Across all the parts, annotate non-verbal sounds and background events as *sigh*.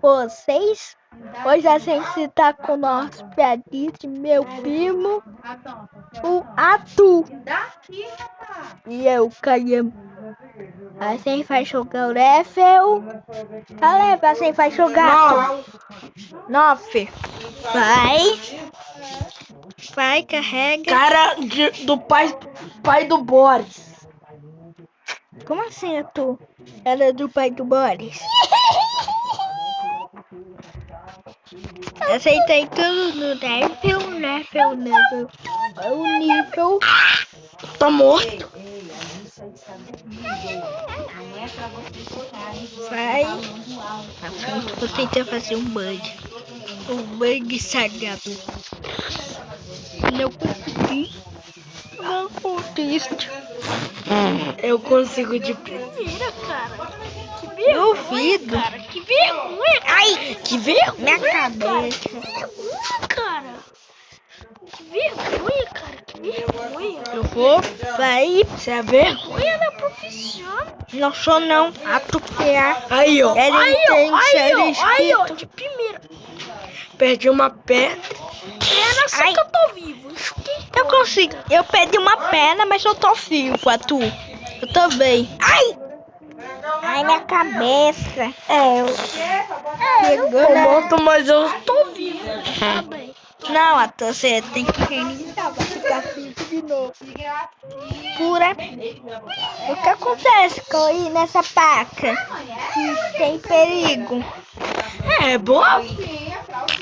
vocês. Hoje a gente tá com o nosso piadista, meu primo, o Atu. E eu, Caio. A gente vai jogar o level. A level, a gente vai jogar. Nove. Vai. Vai, carrega. Cara de- do pai, pai do Boris. Como assim, Atu? Ela é do pai do Boris. Aceitei tudo no level, level, level. O nível. Tá morto. Vai. Vou tentar fazer um bug. Um bug sagrado. Não consegui. Não consigo. Eu consigo de Primeira, cara. Que Duvido. cara. Que vergonha. Ai, Que vergonha. minha cabeça. Que vergonha, cara. Que vergonha, cara. Que vergonha. Eu vou. Vai. Você é vergonha. Da profissão. Não sou não. Atropellar. Aí, ó. Ele aí, ó. tem Aí, ó. Aí, ó. De primeira. Perdi uma pedra. Era só que eu tô vivo. Eu consigo. Eu perdi uma perna, mas eu tô vivo, Atu. Eu tô bem. Ai! Ai, minha cabeça. É, eu. Pegou na- morto, mas eu tô vivo. *laughs* Não, Atu, você tem que ficar vivo de novo. Pura. O que acontece com ir nessa paca? Que tem perigo. É, boa,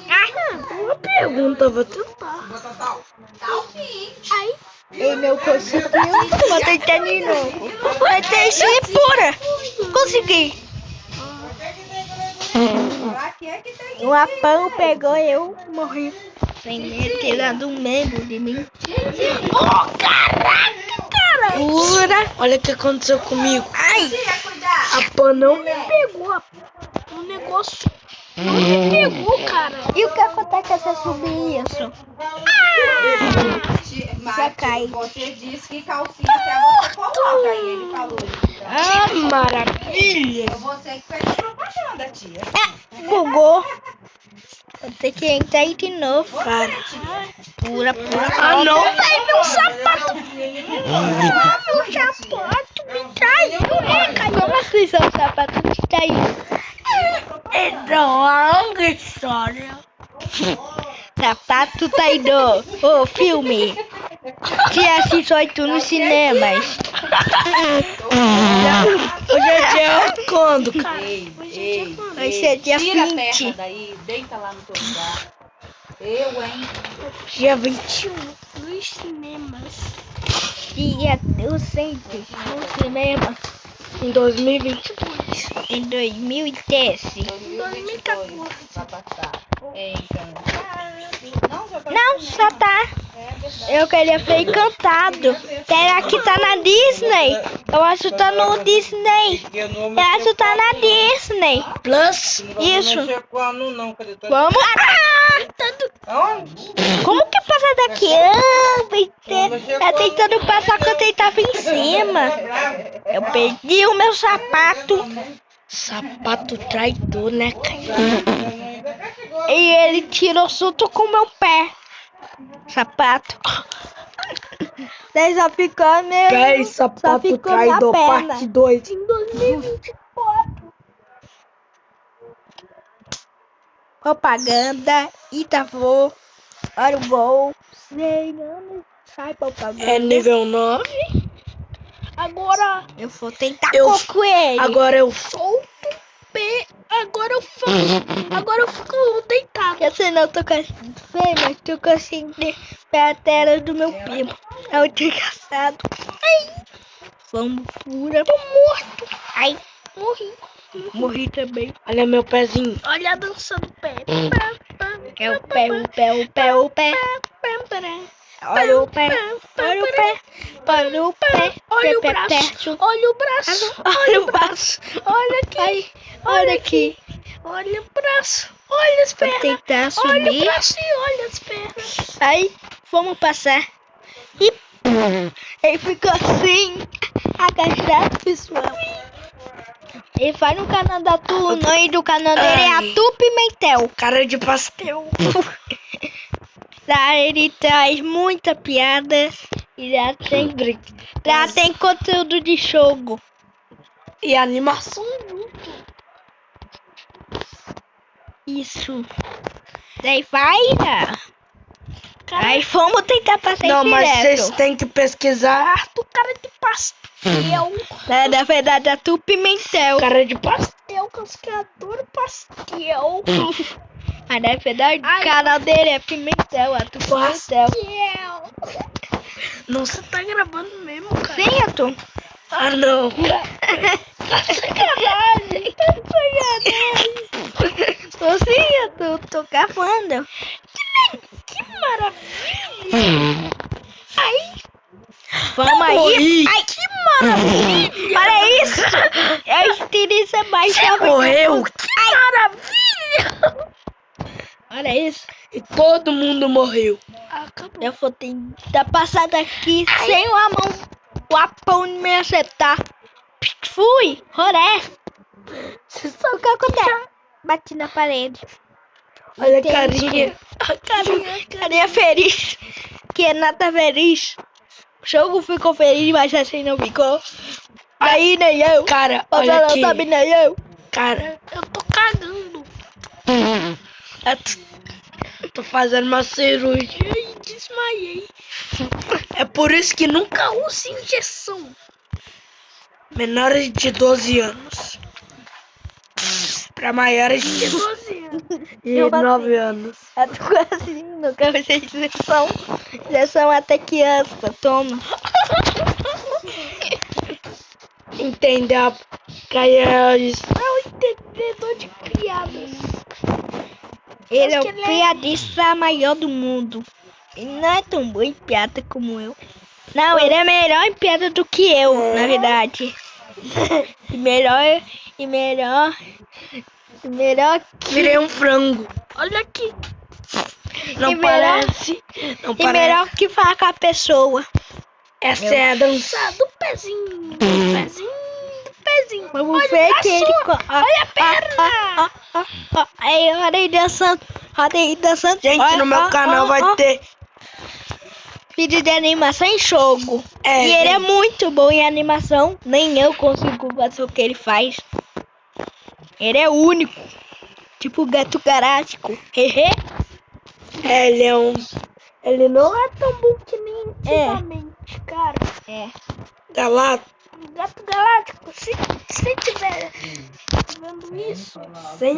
Ah, boa pergunta. Vou tentar. Aí, ele não conseguiu. Tentar de novo. Ser pura. Consegui. O apão pegou eu, morri. Sem medo, tirando um membro de mim. Oh, caraca, cara! Pura. Olha o que aconteceu comigo. Ai! A pan não me Pegou o negócio. Não me pegou, cara. E o que acontece se eu subir isso? Já cai. Você disse que calcinha até você coloca. Aí ele falou isso. Ah, maravilha. É você que fez a propaganda, tia. É, bugou. Vou ter que entrar aí de novo. Cara. Pura, pura. Ah, não. Ai, meu sapato. Ah, meu sapato me traiu. É, caiu na prisão, o sapato me traiu. É longa história. Sapato traidor. Ô, filme. Dia 18 nos cinemas. Hoje é dia quando, cara? Ei, ei, Vai ser dia tira a 20. perna daí, deita lá no teu lugar. Eu, hein? Dia 21. Nos cinemas. Dia eu sempre no cinema Em 2022. em 2013. 2014. Vai passar. É, então. Não, já tá. Eu queria ver encantado. Será que tá na Disney? Eu acho que tá no Disney. Eu acho que tá na Disney. Plus. Isso. Vamos. Ah? Como que passa daqui? Ah, tá tentando passar quando ele tava em cima. Eu perdi o meu sapato. Sapato traidor, né, cara? E ele tirou junto com meu pé. Sapato. Daí só ficou meu. Pé e só sapato ficou traidor, perna. parte 2. Em 2024. Propaganda. Itavô. Olha o gol. Sei, não. Sai propaganda. É nível 9. Agora. Eu vou tentar Eu- com ele. Agora eu solto o pé. Agora eu faço. Agora eu fico deitado. Quer dizer, não tô conseguindo ver, mas tô conseguindo ver a tela do meu primo. É muito engraçado. Ai. Vamos pura. Tô morto. Ai. Morri. Morri também. Olha meu pezinho. Olha a dança do pé. É o pé, o pé, o pé, o pé. Olha o pé, olha o pé, olha o pé, olha o braço, olha o braço, olha o braço, olha aqui, olha aqui, olha o braço, olha as pernas, tentar subir, olha o braço e olha as pernas. Aí, vamos passar. E ele ficou assim, agachado, pessoal. Ele faz no canal da Tu, o nome do canal dele é. Atu Pimentel. Cara de pastel. *laughs* Lá ele traz muita piada e já tem, já tem conteúdo de jogo. E animação. Isso. Daí vai, né? Aí fomos tentar passar Não, mas vocês têm que pesquisar do cara de pastel. Na, na verdade, Atu Pimentel. Cara de pastel, cascador pastel. *laughs* Mas na verdade, o canal dele é Pimentel, Atu Pimentel. Não, você tá gravando mesmo, cara. Sim, Atu. Ah, não. *laughs* Sacanagem, Tô sim, Atu, tô gravando. Que maravilha. Aí, Vamos aí. Ai, que maravilha. Olha isso. Eu estilista mais você morreu. Que maravilha. Olha isso. E todo mundo morreu. Acabou. Eu vou tentar passar daqui sem uma mão. O apão me acertar. Fui, horé. Você sabe O que acontece? Bati na parede. Olha a carinha. A carinha. Carinha feliz. Que é nada feliz. O jogo ficou feliz, mas assim não ficou. Aí nem eu. Cara, olha não aqui. sabe nem eu. Cara, eu tô cagando. *laughs* Eu tô, tô fazendo uma cirurgia e desmaiei. É por isso que nunca use injeção. Menores de 12 anos. Pra maiores de 12 anos. E Eu bati. 9 anos. Eu tô quase nunca ser injeção. Injeção até criança, toma. Entendeu? Caia é o entendedor de. Ele é o piadista maior do mundo. Ele não é tão bom em piada como eu. Não, ele é melhor em piada do que eu, na verdade. *laughs* E melhor, e melhor, e melhor que... Virei um frango. Olha aqui. Não E melhor- parece. Não E parece. melhor que falar com a pessoa. Essa é a dança do pezinho. Do pezinho. Pezinho. Vamos Olha o ver braço. que ele... co- ah, Olha a ah, perna. ah, ah, ah. Aí, olha aí dançando. Olha aí dançando. Gente, Olha, no meu canal vai ter. Vídeo de animação em jogo. É, e ele é muito bom em animação. Nem eu consigo fazer o que ele faz. Ele é único. Tipo o gato galáctico. Hehe. É, ele é um. Ele não é tão bom que nem É. antigamente, cara. É. Gato Galáctico, se você tiver vendo isso, Sem,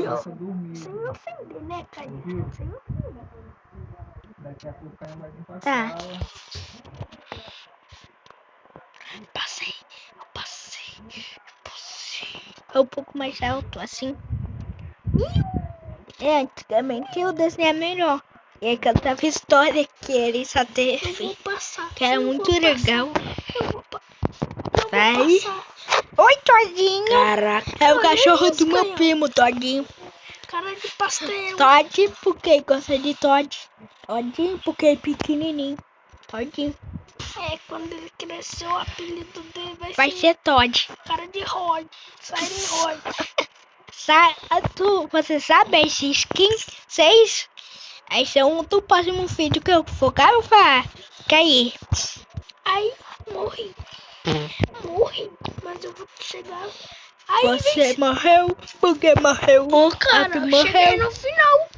sem ofender, né, cara? Sem ofender. Tá. passei. Eu passei. Eu passei. É um pouco mais alto, assim. É, antigamente o desenho é melhor. E aí cantava história que ele só Eu teve. passar. Que era eu muito vou passar, legal. Eu vou, pa- vou passar. Oi, Todinho. Caraca. É o cachorro do meu canhão. primo, Todinho. Cara de pastel. Todd, porque gosta de Todd. Todinho, porque é pequenininho. Todinho. É, quando ele crescer, o apelido dele vai, Vai ser ser Todd. cara de Rod. Siren Rod. *laughs* Sa tu, você sabe esse skin 6? Esse é um do próximo vídeo que eu for gravar. Cair. Aí, morri. Morri. Mas eu vou chegar. Aí, Você vem morreu porque morreu. Ô, cara, tu eu morreu. cheguei no final.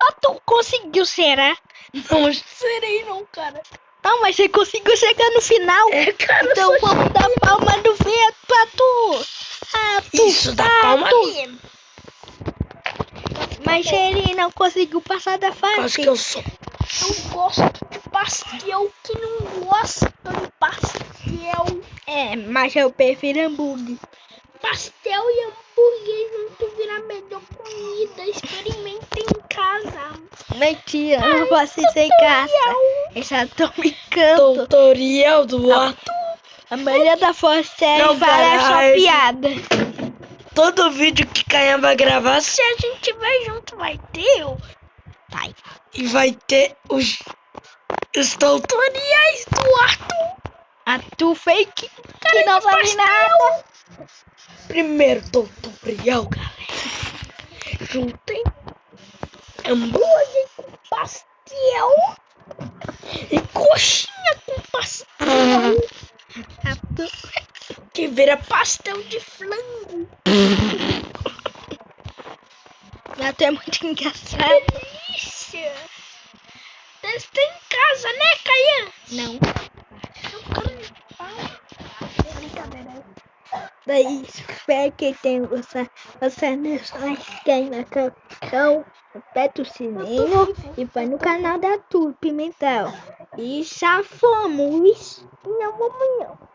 Ah, tu conseguiu, será? Não, Serei não, cara. Não, mas você conseguiu chegar no final. é, cara. Então vamos dar palma do vento pra tu. Ah, tu. Isso dá palma tu. mesmo. Mas ele não conseguiu passar da Acho fase. que eu sou. Eu gosto de pastel. Que não gosta pastel. É, mas eu prefiro hambúrguer. Pastel e hambúrguer junto vira a melhor comida. Experimentem em casa. Mentira, não posso ir sem casa. Eu já tô brincando. Tutorial do ato. A maioria da força é fala só piada. Todo vídeo que Caia vai gravar Se a gente tiver junto, vai ter. eu. Vai. e vai ter os, os tutoriais do Arthur. A tu fake que não sabe nada. Primeiro tutorial, galera. Juntem hambúrguer com pastel e coxinha com pastel. Que vira pastel de flango. Até é muito engraçado. Delícia. Testa em casa, né, Caian? Não. Brincadeira. Daí, espero que gostado. Você não se inscreve no canal, aperta o sininho e vai no canal da Tur Pimentel. E já fomos. Não, vamos não.